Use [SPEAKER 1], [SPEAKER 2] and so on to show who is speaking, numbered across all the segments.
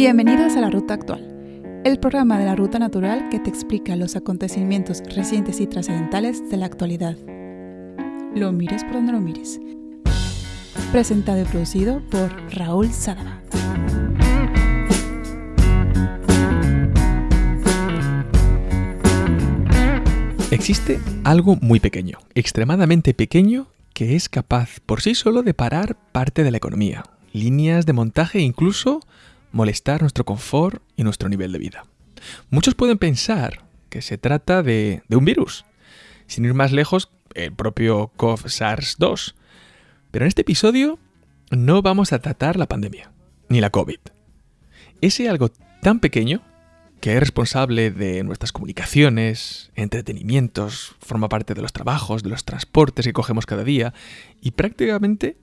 [SPEAKER 1] Bienvenidos a La Ruta Actual, el programa de la Ruta Natural que te explica los acontecimientos recientes y trascendentales de la actualidad. Lo mires por donde lo mires. Presentado y producido por Raúl Sadaba.
[SPEAKER 2] Existe algo muy pequeño, extremadamente pequeño, que es capaz por sí solo de parar parte de la economía, líneas de montaje incluso molestar nuestro confort y nuestro nivel de vida. Muchos pueden pensar que se trata de, un virus, sin ir más lejos, el propio COV SARS-2. Pero en este episodio no vamos a tratar la pandemia, ni la COVID. Ese algo tan pequeño que es responsable de nuestras comunicaciones, entretenimientos, forma parte de los trabajos, de los transportes que cogemos cada día y prácticamente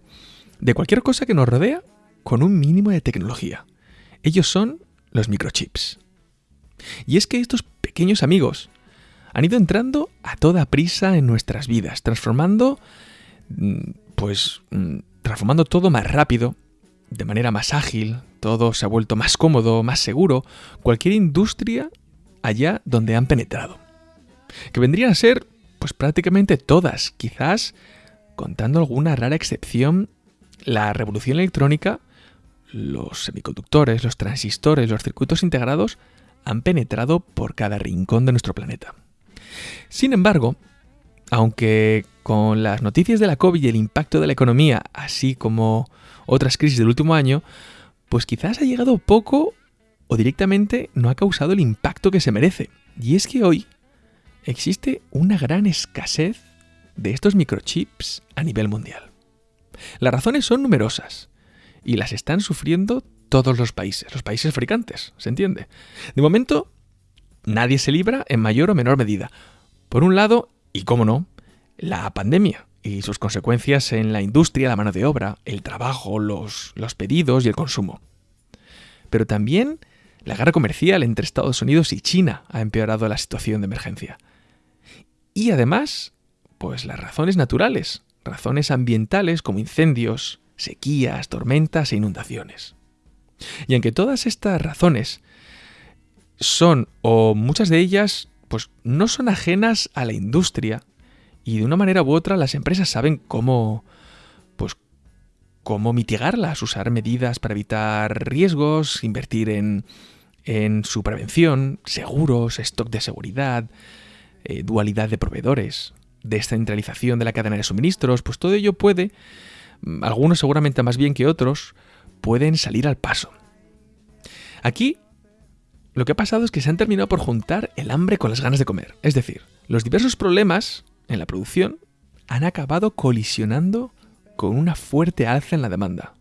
[SPEAKER 2] de cualquier cosa que nos rodea con un mínimo de tecnología. Ellos son los microchips. Y es que estos pequeños amigos han ido entrando a toda prisa en nuestras vidas, transformando, mm, pues, mm, transformando todo más rápido, de manera más ágil, todo se ha vuelto más cómodo, más seguro, cualquier industria allá donde han penetrado. Que vendrían a ser, pues prácticamente todas, quizás, contando alguna rara excepción, la revolución electrónica los semiconductores, los transistores, los circuitos integrados han penetrado por cada rincón de nuestro planeta. Sin embargo, aunque con las noticias de la COVID y el impacto de la economía, así como otras crisis del último año, pues quizás ha llegado poco o directamente no ha causado el impacto que se merece. Y es que hoy existe una gran escasez de estos microchips a nivel mundial. Las razones son numerosas, y las están sufriendo todos los países, los países fabricantes, ¿se entiende? De momento, nadie se libra en mayor o menor medida. Por un lado, y cómo no, la pandemia y sus consecuencias en la industria, la mano de obra, el trabajo, los, los pedidos y el consumo. Pero también la guerra comercial entre Estados Unidos y China ha empeorado la situación de emergencia. Y además, pues las razones naturales, razones ambientales como incendios, sequías, tormentas e inundaciones. Y aunque todas estas razones son, o muchas de ellas, pues no son ajenas a la industria, y de una manera u otra las empresas saben cómo, pues, cómo mitigarlas, usar medidas para evitar riesgos, invertir en, en su prevención, seguros, stock de seguridad, eh, dualidad de proveedores, descentralización de la cadena de suministros, pues todo ello puede algunos seguramente más bien que otros, pueden salir al paso. Aquí lo que ha pasado es que se han terminado por juntar el hambre con las ganas de comer. Es decir, los diversos problemas en la producción han acabado colisionando con una fuerte alza en la demanda.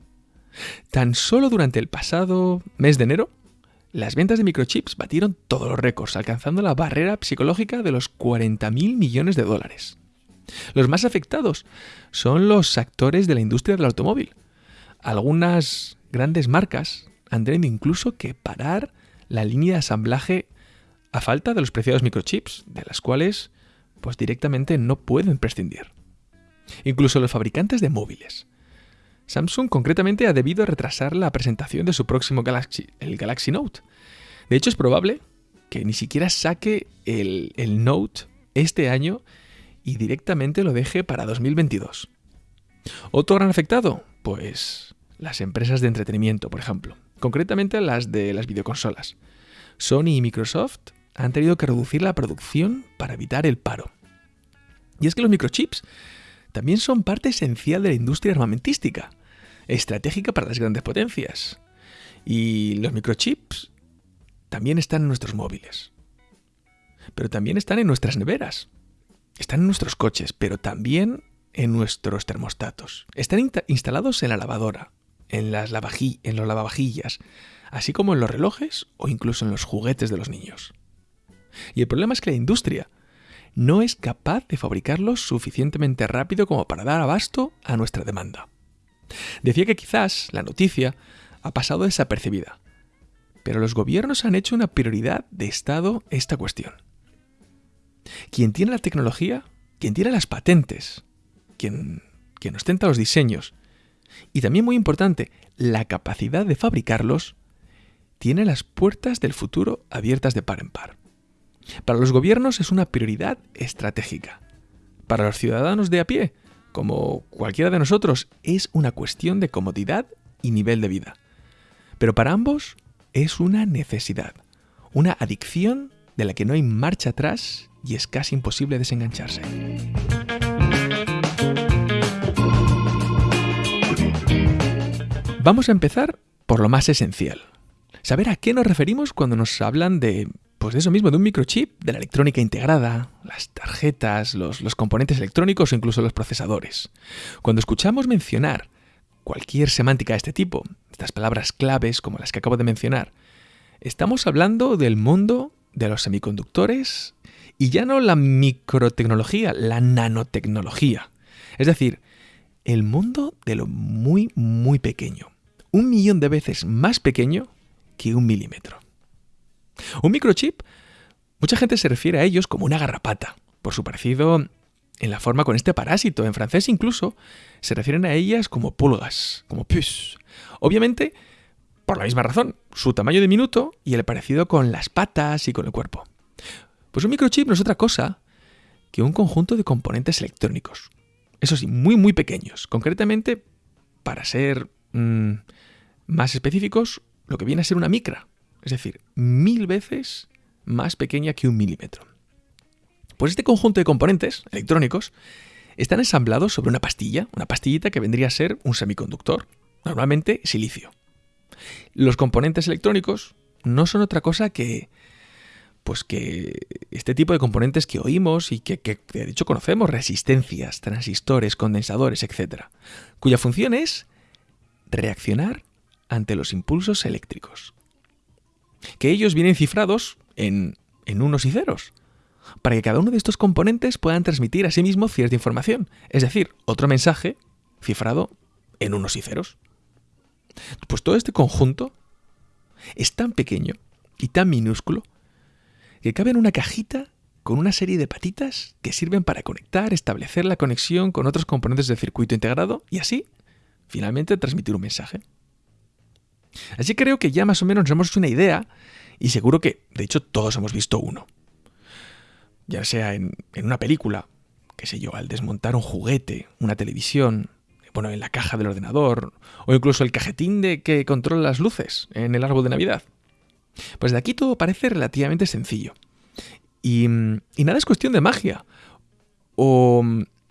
[SPEAKER 2] Tan solo durante el pasado mes de enero, las ventas de microchips batieron todos los récords, alcanzando la barrera psicológica de los 40.000 millones de dólares. Los más afectados son los actores de la industria del automóvil. Algunas grandes marcas han tenido incluso que parar la línea de asamblaje a falta de los preciados microchips, de las cuales pues directamente no pueden prescindir. Incluso los fabricantes de móviles. Samsung concretamente ha debido retrasar la presentación de su próximo Galaxy, el Galaxy Note. De hecho es probable que ni siquiera saque el, el Note este año y directamente lo deje para 2022. ¿Otro gran afectado? Pues las empresas de entretenimiento, por ejemplo, concretamente las de las videoconsolas. Sony y Microsoft han tenido que reducir la producción para evitar el paro. Y es que los microchips también son parte esencial de la industria armamentística, estratégica para las grandes potencias. Y los microchips también están en nuestros móviles. Pero también están en nuestras neveras, están en nuestros coches, pero también en nuestros termostatos. Están instalados en la lavadora, en, las en los lavavajillas, así como en los relojes o incluso en los juguetes de los niños. Y el problema es que la industria no es capaz de fabricarlos suficientemente rápido como para dar abasto a nuestra demanda. Decía que quizás la noticia ha pasado desapercibida, pero los gobiernos han hecho una prioridad de Estado esta cuestión. Quien tiene la tecnología, quien tiene las patentes, quien, quien ostenta los diseños y también muy importante, la capacidad de fabricarlos, tiene las puertas del futuro abiertas de par en par. Para los gobiernos es una prioridad estratégica. Para los ciudadanos de a pie, como cualquiera de nosotros, es una cuestión de comodidad y nivel de vida. Pero para ambos es una necesidad, una adicción de la que no hay marcha atrás y es casi imposible desengancharse. Vamos a empezar por lo más esencial. Saber a qué nos referimos cuando nos hablan de, pues de eso mismo, de un microchip, de la electrónica integrada, las tarjetas, los, los componentes electrónicos o incluso los procesadores. Cuando escuchamos mencionar cualquier semántica de este tipo, estas palabras claves como las que acabo de mencionar, estamos hablando del mundo de los semiconductores y ya no la microtecnología, la nanotecnología. Es decir, el mundo de lo muy, muy pequeño. Un millón de veces más pequeño que un milímetro. Un microchip, mucha gente se refiere a ellos como una garrapata, por su parecido en la forma con este parásito. En francés incluso se refieren a ellas como pulgas, como puces. Obviamente, por la misma razón, su tamaño diminuto y el parecido con las patas y con el cuerpo. Pues un microchip no es otra cosa que un conjunto de componentes electrónicos. Eso sí, muy muy pequeños. Concretamente, para ser mm, más específicos, lo que viene a ser una micra. Es decir, mil veces más pequeña que un milímetro. Pues este conjunto de componentes electrónicos están ensamblados sobre una pastilla, una pastillita que vendría a ser un semiconductor, normalmente silicio. Los componentes electrónicos no son otra cosa que pues que este tipo de componentes que oímos y que, que, de hecho conocemos, resistencias, transistores, condensadores, etc., cuya función es reaccionar ante los impulsos eléctricos. Que ellos vienen cifrados en, en unos y ceros, para que cada uno de estos componentes puedan transmitir a sí mismo cierta información, es decir, otro mensaje cifrado en unos y ceros. Pues todo este conjunto es tan pequeño y tan minúsculo que cabe en una cajita con una serie de patitas que sirven para conectar, establecer la conexión con otros componentes del circuito integrado y así, finalmente, transmitir un mensaje. Así creo que ya más o menos nos hemos hecho una idea y seguro que, de hecho, todos hemos visto uno ya sea en, una película, qué sé yo, al desmontar un juguete, una televisión, bueno, en la caja del ordenador, o incluso el cajetín de que controla las luces en el árbol de Navidad. Pues de aquí todo parece relativamente sencillo. Y, y nada es cuestión de magia. O,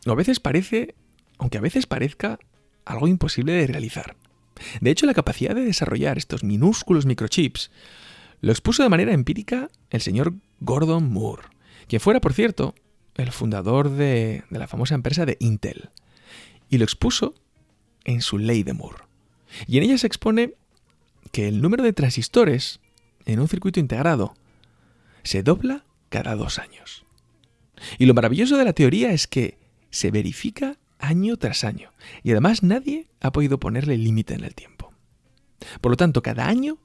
[SPEAKER 2] o a veces parece, aunque a veces parezca, algo imposible de realizar. De hecho, la capacidad de desarrollar estos minúsculos microchips lo expuso de manera empírica el señor Gordon Moore, quien fuera, por cierto, el fundador de, la famosa empresa de Intel, y lo expuso en su ley de Moore. Y en ella se expone que el número de transistores en un circuito integrado se dobla cada dos años. Y lo maravilloso de la teoría es que se verifica año tras año, y además nadie ha podido ponerle límite en el tiempo. Por lo tanto, cada año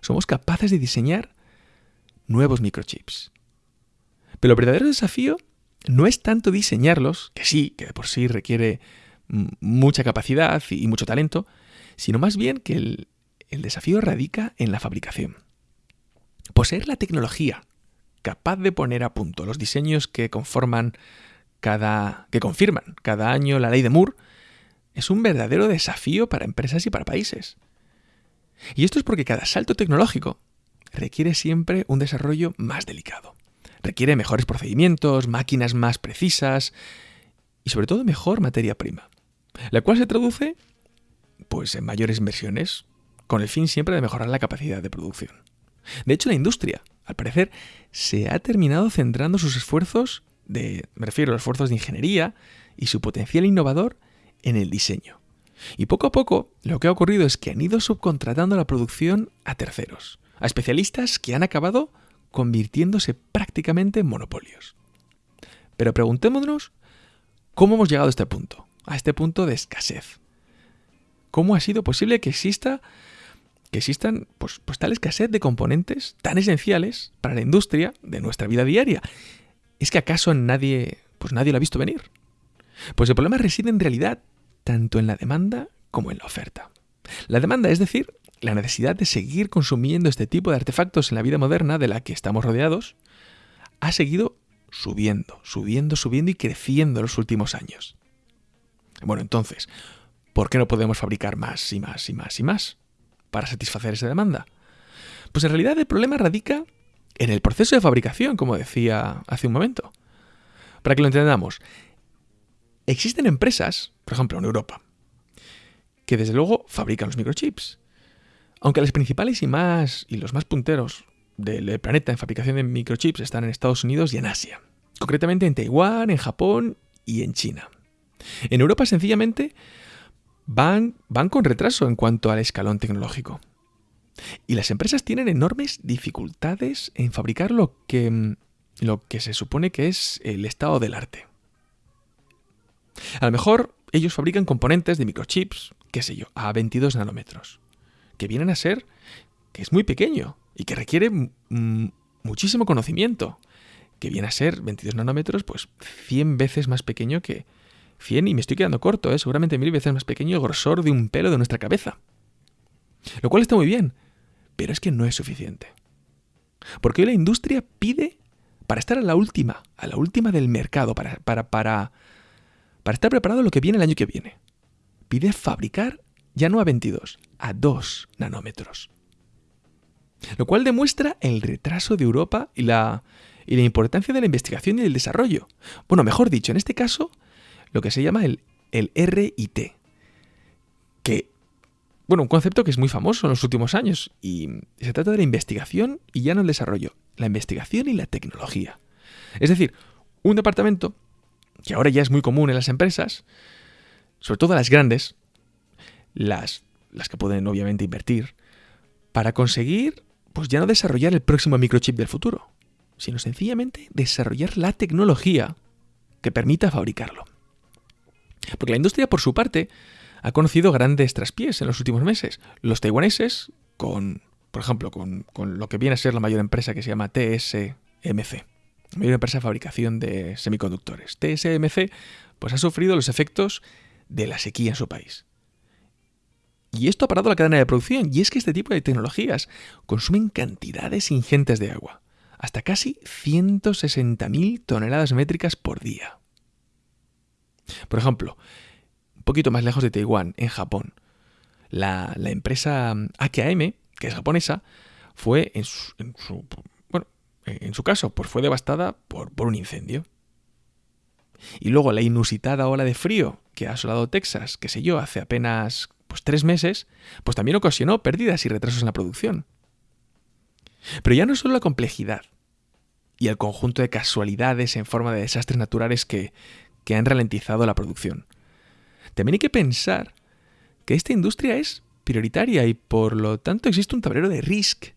[SPEAKER 2] somos capaces de diseñar nuevos microchips, pero el verdadero desafío no es tanto diseñarlos, que sí, que de por sí requiere mucha capacidad y mucho talento, sino más bien que el, desafío radica en la fabricación. Poseer la tecnología capaz de poner a punto los diseños que conforman cada. que confirman cada año la ley de Moore es un verdadero desafío para empresas y para países. Y esto es porque cada salto tecnológico requiere siempre un desarrollo más delicado. Requiere mejores procedimientos, máquinas más precisas y sobre todo mejor materia prima, la cual se traduce pues en mayores inversiones, con el fin siempre de mejorar la capacidad de producción. De hecho, la industria, al parecer, se ha terminado centrando sus esfuerzos de, me refiero a los esfuerzos de ingeniería y su potencial innovador en el diseño. Y poco a poco lo que ha ocurrido es que han ido subcontratando la producción a terceros, a especialistas que han acabado convirtiéndose prácticamente en monopolios. Pero preguntémonos cómo hemos llegado a este punto, a este punto de escasez. ¿Cómo ha sido posible que exista que existan pues, pues tal escasez de componentes tan esenciales para la industria de nuestra vida diaria? ¿Es que acaso nadie, pues nadie lo ha visto venir? Pues el problema reside en realidad tanto en la demanda como en la oferta. La demanda, es decir, la necesidad de seguir consumiendo este tipo de artefactos en la vida moderna de la que estamos rodeados ha seguido subiendo, subiendo, subiendo y creciendo en los últimos años. Bueno, entonces, ¿por qué no podemos fabricar más y más y más y más para satisfacer esa demanda? Pues en realidad el problema radica en el proceso de fabricación, como decía hace un momento. Para que lo entendamos, existen empresas, por ejemplo en Europa, que desde luego fabrican los microchips. Aunque las principales y más y los más punteros del planeta en fabricación de microchips están en Estados Unidos y en Asia. Concretamente en Taiwán, en Japón y en China. En Europa sencillamente van, con retraso en cuanto al escalón tecnológico. Y las empresas tienen enormes dificultades en fabricar lo que, lo que se supone que es el estado del arte. A lo mejor ellos fabrican componentes de microchips, qué sé yo, a 22 nanómetros, que vienen a ser que es muy pequeño y que requiere muchísimo conocimiento, que viene a ser 22 nanómetros, pues 100 veces más pequeño que 100, y me estoy quedando corto, ¿eh? seguramente mil veces más pequeño el grosor de un pelo de nuestra cabeza. Lo cual está muy bien, pero es que no es suficiente. Porque hoy la industria pide, para estar a la última, a la última del mercado, para, para, para, para estar preparado lo que viene el año que viene, pide fabricar ya no a 22, a 2 nanómetros. Lo cual demuestra el retraso de Europa y la, y la importancia de la investigación y del desarrollo. Bueno, mejor dicho, en este caso, lo que se llama el, el RIT, que bueno, un concepto que es muy famoso en los últimos años y se trata de la investigación y ya no el desarrollo, la investigación y la tecnología. Es decir, un departamento que ahora ya es muy común en las empresas, sobre todo las grandes, las, las que pueden obviamente invertir, para conseguir, pues ya no desarrollar el próximo microchip del futuro, sino sencillamente desarrollar la tecnología que permita fabricarlo. Porque la industria, por su parte, ha conocido grandes traspiés en los últimos meses. Los taiwaneses, con, por ejemplo, con, lo que viene a ser la mayor empresa que se llama TSMC, la mayor empresa de fabricación de semiconductores. TSMC pues, ha sufrido los efectos de la sequía en su país. Y esto ha parado la cadena de producción, y es que este tipo de tecnologías consumen cantidades ingentes de agua, hasta casi 160.000 toneladas métricas por día. Por ejemplo, poquito más lejos de Taiwán, en Japón. La, empresa AKM, que es japonesa, fue en su, bueno, en su caso, pues fue devastada por, por un incendio. Y luego la inusitada ola de frío que ha asolado Texas, qué sé yo, hace apenas pues, tres meses, pues también ocasionó pérdidas y retrasos en la producción. Pero ya no solo la complejidad y el conjunto de casualidades en forma de desastres naturales que, que han ralentizado la producción. También hay que pensar que esta industria es prioritaria y por lo tanto existe un tablero de risk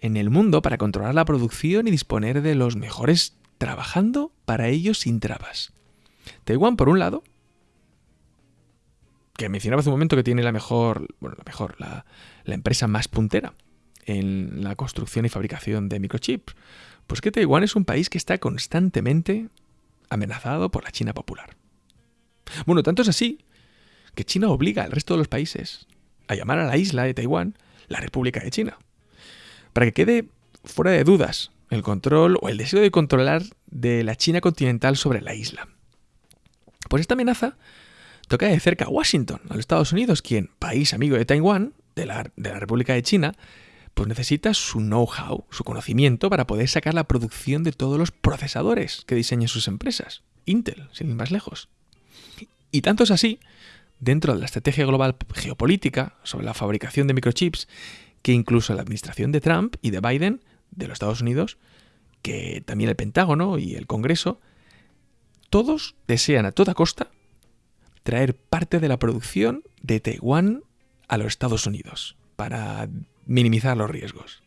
[SPEAKER 2] en el mundo para controlar la producción y disponer de los mejores trabajando para ellos sin trabas. Taiwán, por un lado, que mencionaba hace un momento que tiene la mejor, bueno, la mejor, la, la empresa más puntera en la construcción y fabricación de microchips, pues que Taiwán es un país que está constantemente amenazado por la China popular. Bueno, tanto es así que China obliga al resto de los países a llamar a la isla de Taiwán la República de China. Para que quede fuera de dudas el control o el deseo de controlar de la China continental sobre la isla. Pues esta amenaza toca de cerca a Washington, a los Estados Unidos, quien, país amigo de Taiwán, de la, de la República de China, pues necesita su know-how, su conocimiento para poder sacar la producción de todos los procesadores que diseñan sus empresas. Intel, sin ir más lejos. Y tanto es así, dentro de la estrategia global geopolítica sobre la fabricación de microchips, que incluso la administración de Trump y de Biden, de los Estados Unidos, que también el Pentágono y el Congreso, todos desean a toda costa traer parte de la producción de Taiwán a los Estados Unidos para minimizar los riesgos.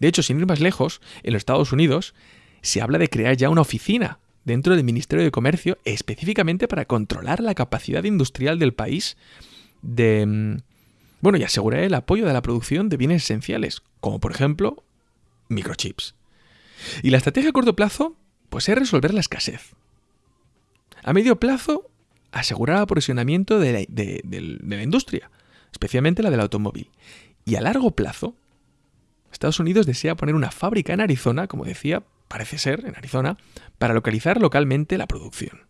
[SPEAKER 2] De hecho, sin ir más lejos, en los Estados Unidos se habla de crear ya una oficina dentro del Ministerio de Comercio específicamente para controlar la capacidad industrial del país de... Mm, bueno, y asegurar el apoyo de la producción de bienes esenciales, como por ejemplo microchips. Y la estrategia a corto plazo, pues es resolver la escasez. A medio plazo, asegurar el aprovisionamiento de la, de la industria, especialmente la del automóvil. Y a largo plazo, Estados Unidos desea poner una fábrica en Arizona, como decía, parece ser, en Arizona, para localizar localmente la producción.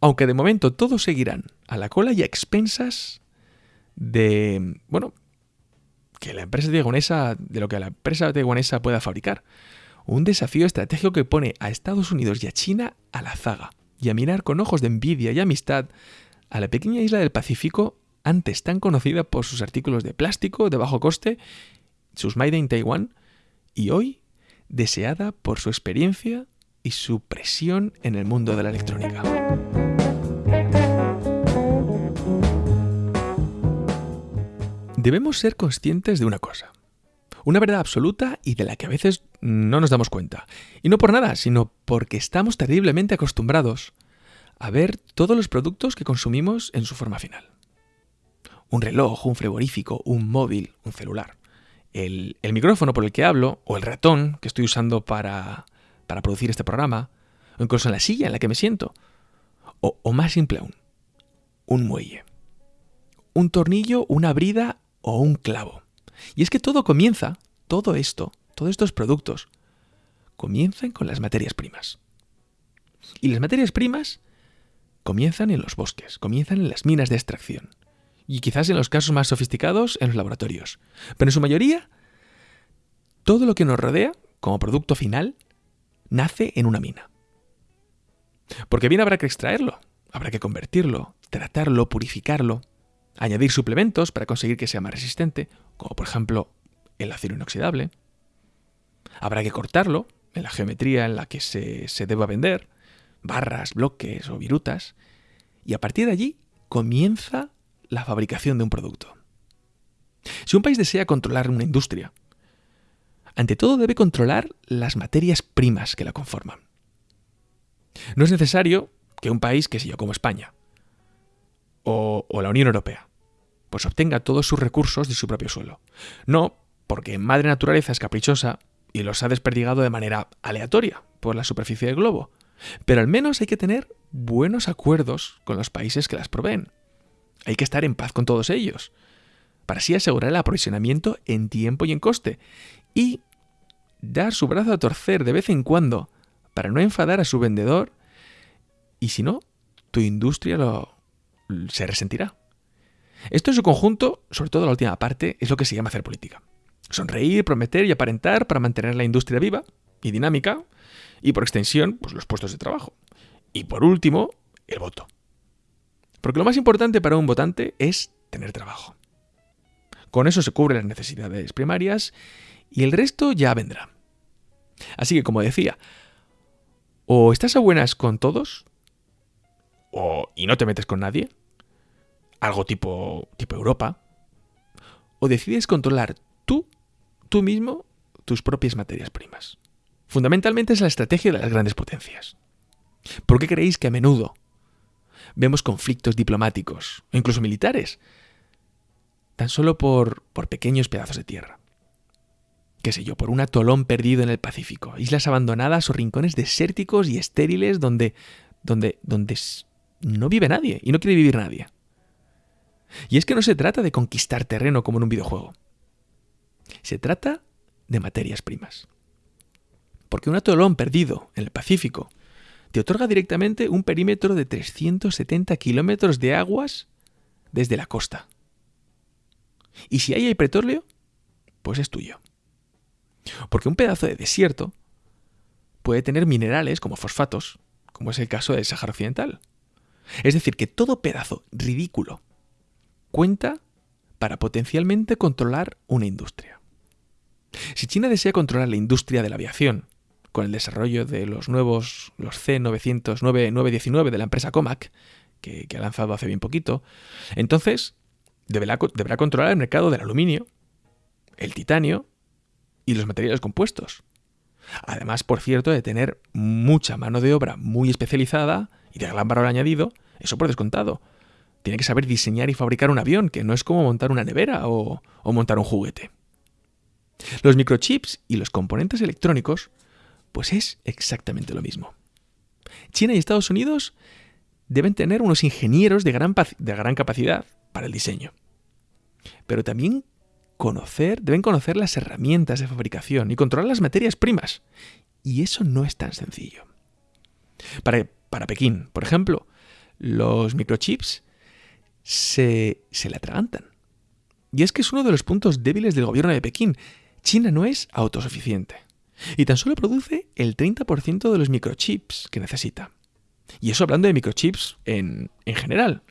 [SPEAKER 2] Aunque de momento todos seguirán a la cola y a expensas de, bueno, que la empresa taiwanesa, de lo que la empresa taiwanesa pueda fabricar. Un desafío estratégico que pone a Estados Unidos y a China a la zaga y a mirar con ojos de envidia y amistad a la pequeña isla del Pacífico, antes tan conocida por sus artículos de plástico de bajo coste, sus Made in Taiwan, y hoy deseada por su experiencia y su presión en el mundo de la electrónica. Debemos ser conscientes de una cosa, una verdad absoluta y de la que a veces no nos damos cuenta. Y no por nada, sino porque estamos terriblemente acostumbrados a ver todos los productos que consumimos en su forma final. Un reloj, un frigorífico, un móvil, un celular. El, micrófono por el que hablo, o el ratón que estoy usando para, producir este programa, o incluso la silla en la que me siento. O más simple aún, un muelle. Un tornillo, una brida o un clavo. Y es que todo comienza, todo esto, todos estos productos, comienzan con las materias primas. Y las materias primas comienzan en los bosques, comienzan en las minas de extracción. Y quizás en los casos más sofisticados en los laboratorios. Pero en su mayoría, todo lo que nos rodea, como producto final, nace en una mina. Porque bien habrá que extraerlo, habrá que convertirlo, tratarlo, purificarlo, añadir suplementos para conseguir que sea más resistente, como por ejemplo el acero inoxidable. Habrá que cortarlo en la geometría en la que se, se deba vender, barras, bloques o virutas, y a partir de allí comienza la fabricación de un producto. Si un país desea controlar una industria, ante todo debe controlar las materias primas que la conforman. No es necesario que un país, que sé yo, como España, o, la Unión Europea, pues obtenga todos sus recursos de su propio suelo. No, porque Madre Naturaleza es caprichosa y los ha desperdigado de manera aleatoria por la superficie del globo. Pero al menos hay que tener buenos acuerdos con los países que las proveen. Hay que estar en paz con todos ellos, para así asegurar el aprovisionamiento en tiempo y en coste, y dar su brazo a torcer de vez en cuando para no enfadar a su vendedor, y si no, tu industria lo, se resentirá. Esto en su conjunto, sobre todo la última parte, es lo que se llama hacer política. Sonreír, prometer y aparentar para mantener la industria viva y dinámica, y por extensión, pues los puestos de trabajo. Y por último, el voto. Porque lo más importante para un votante es tener trabajo. Con eso se cubren las necesidades primarias y el resto ya vendrá. Así que, como decía, o estás a buenas con todos, o, y no te metes con nadie, algo tipo, tipo Europa, o decides controlar tú, tú mismo, tus propias materias primas. Fundamentalmente es la estrategia de las grandes potencias. ¿Por qué creéis que a menudo vemos conflictos diplomáticos, incluso militares, tan solo por, por pequeños pedazos de tierra? qué sé yo, por un atolón perdido en el Pacífico, islas abandonadas o rincones desérticos y estériles donde, donde, donde no vive nadie y no quiere vivir nadie. Y es que no se trata de conquistar terreno como en un videojuego. Se trata de materias primas. Porque un atolón perdido en el Pacífico te otorga directamente un perímetro de 370 kilómetros de aguas desde la costa. Y si ahí hay petróleo, pues es tuyo. Porque un pedazo de desierto puede tener minerales como fosfatos, como es el caso del Sáhara Occidental. Es decir, que todo pedazo ridículo cuenta para potencialmente controlar una industria. Si China desea controlar la industria de la aviación, con el desarrollo de los nuevos, los C900, de la empresa Comac, que, ha lanzado hace bien poquito, entonces deberá, deberá controlar el mercado del aluminio, el titanio y los materiales compuestos. Además, por cierto, de tener mucha mano de obra muy especializada y de gran valor añadido, eso por descontado. Tiene que saber diseñar y fabricar un avión, que no es como montar una nevera o montar un juguete. Los microchips y los componentes electrónicos, pues es exactamente lo mismo. China y Estados Unidos deben tener unos ingenieros de gran, de gran capacidad para el diseño. Pero también conocer, deben conocer las herramientas de fabricación y controlar las materias primas. Y eso no es tan sencillo. Para, para Pekín, por ejemplo, los microchips se, se le atragantan. Y es que es uno de los puntos débiles del gobierno de Pekín. China no es autosuficiente. Y tan solo produce el 30% de los microchips que necesita. Y eso hablando de microchips en, en general.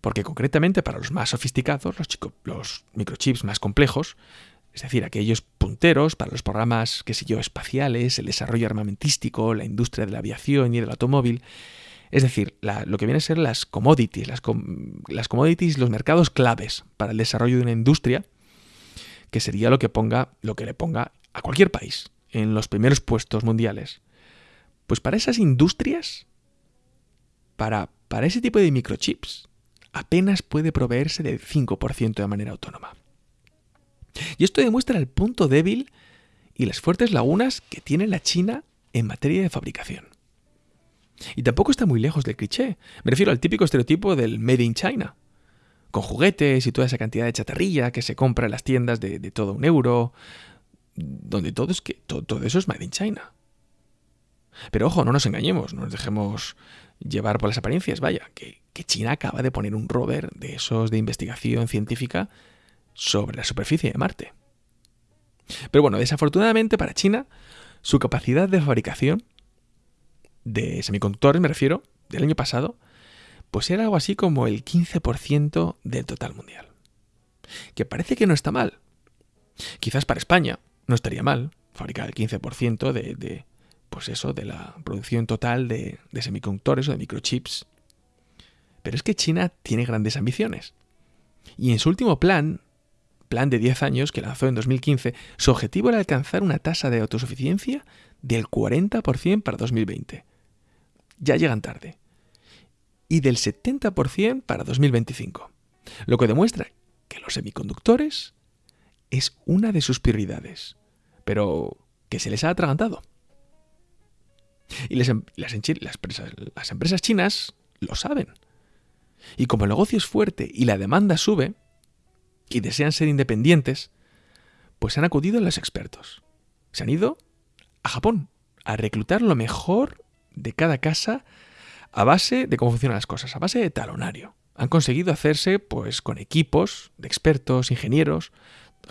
[SPEAKER 2] Porque concretamente para los más sofisticados, los, los microchips más complejos, es decir, aquellos punteros para los programas, qué sé yo, espaciales, el desarrollo armamentístico, la industria de la aviación y del automóvil, es decir, lo que viene a ser las commodities, las, las, commodities, los mercados claves para el desarrollo de una industria, que sería lo que ponga, lo que le ponga a cualquier país en los primeros puestos mundiales. Pues para esas industrias, para, para ese tipo de microchips, apenas puede proveerse del 5% de manera autónoma. Y esto demuestra el punto débil y las fuertes lagunas que tiene la China en materia de fabricación. Y tampoco está muy lejos del cliché. Me refiero al típico estereotipo del Made in China. Con juguetes y toda esa cantidad de chatarrilla que se compra en las tiendas de, todo un euro. Donde todo, es que, todo, eso es Made in China. Pero ojo, no nos engañemos, no nos dejemos llevar por las apariencias. Vaya, que, que China acaba de poner un rover de esos de investigación científica sobre la superficie de Marte. Pero bueno, desafortunadamente para China, su capacidad de fabricación de semiconductores, me refiero, del año pasado, pues era algo así como el 15% del total mundial. Que parece que no está mal. Quizás para España no estaría mal fabricar el 15% de, de, pues eso, de la producción total de, de semiconductores o de microchips. Pero es que China tiene grandes ambiciones. Y en su último plan, plan de 10 años que lanzó en 2015, su objetivo era alcanzar una tasa de autosuficiencia del 40% para 2020 ya llegan tarde. Y del 70% para 2025. Lo que demuestra que los semiconductores es una de sus prioridades, pero que se les ha atragantado. Y las, em, las empresas chinas lo saben. Y como el negocio es fuerte y la demanda sube, y desean ser independientes, pues han acudido a los expertos. Se han ido a Japón a reclutar lo mejor de cada casa a base de cómo funcionan las cosas, a base de talonario. Han conseguido hacerse pues con equipos de expertos, ingenieros,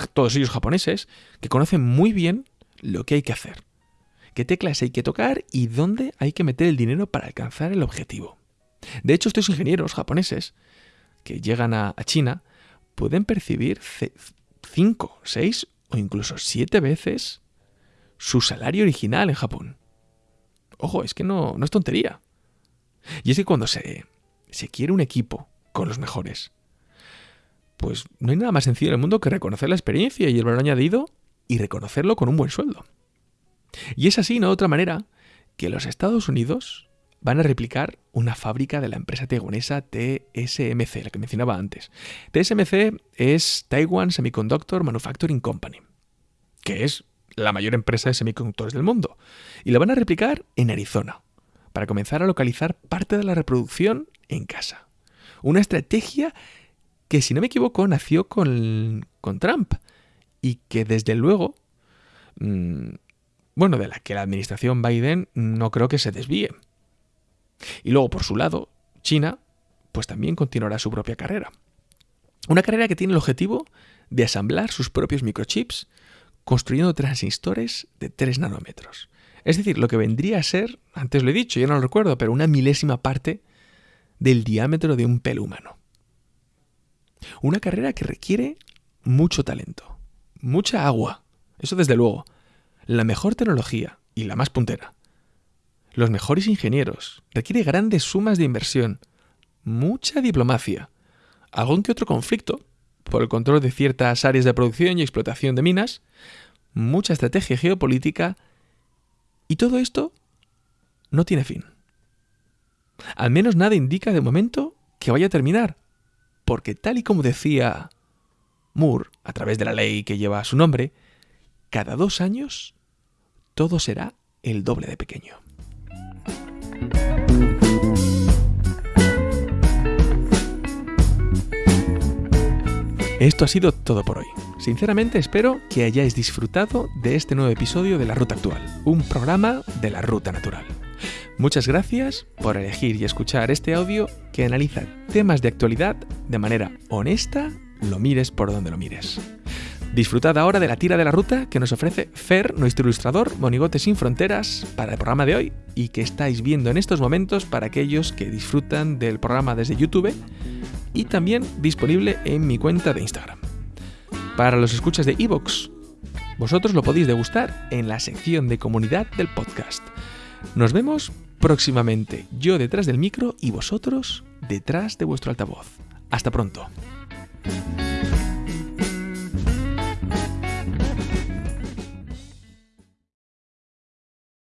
[SPEAKER 2] todos ellos japoneses, que conocen muy bien lo que hay que hacer, qué teclas hay que tocar y dónde hay que meter el dinero para alcanzar el objetivo. De hecho, estos ingenieros japoneses que llegan a, China pueden percibir 5, 6 o incluso 7 veces su salario original en Japón. Ojo, es que no, no es tontería. Y es que cuando se, se quiere un equipo con los mejores, pues no hay nada más sencillo en el mundo que reconocer la experiencia y el valor añadido y reconocerlo con un buen sueldo. Y es así, no de otra manera, que los Estados Unidos van a replicar una fábrica de la empresa taiwanesa TSMC, la que mencionaba antes. TSMC es Taiwan Semiconductor Manufacturing Company, que es la mayor empresa de semiconductores del mundo, y la van a replicar en Arizona, para comenzar a localizar parte de la reproducción en casa. Una estrategia que, si no me equivoco, nació con, Trump y que desde luego, mm, bueno, de la que la administración Biden no creo que se desvíe. Y luego, por su lado, China, pues también continuará su propia carrera. Una carrera que tiene el objetivo de asamblar sus propios microchips construyendo transistores de 3 nanómetros. Es decir, lo que vendría a ser, antes lo he dicho, yo no lo recuerdo, pero una milésima parte del diámetro de un pelo humano. Una carrera que requiere mucho talento, mucha agua, eso desde luego, la mejor tecnología y la más puntera, los mejores ingenieros, requiere grandes sumas de inversión, mucha diplomacia, algún que otro conflicto, por el control de ciertas áreas de producción y explotación de minas, mucha estrategia geopolítica y todo esto no tiene fin. Al menos nada indica de momento que vaya a terminar, porque tal y como decía Moore, a través de la ley que lleva su nombre, cada dos años todo será el doble de pequeño. Esto ha sido todo por hoy. Sinceramente espero que hayáis disfrutado de este nuevo episodio de La Ruta Actual, un programa de la Ruta Natural. Muchas gracias por elegir y escuchar este audio que analiza temas de actualidad de manera honesta, lo mires por donde lo mires. Disfrutad ahora de la tira de la ruta que nos ofrece Fer, nuestro ilustrador, Monigote sin Fronteras, para el programa de hoy y que estáis viendo en estos momentos para aquellos que disfrutan del programa desde YouTube y también disponible en mi cuenta de Instagram. Para los escuchas de Evox, vosotros lo podéis degustar en la sección de comunidad del podcast. Nos vemos próximamente, yo detrás del micro y vosotros detrás de vuestro altavoz. Hasta pronto.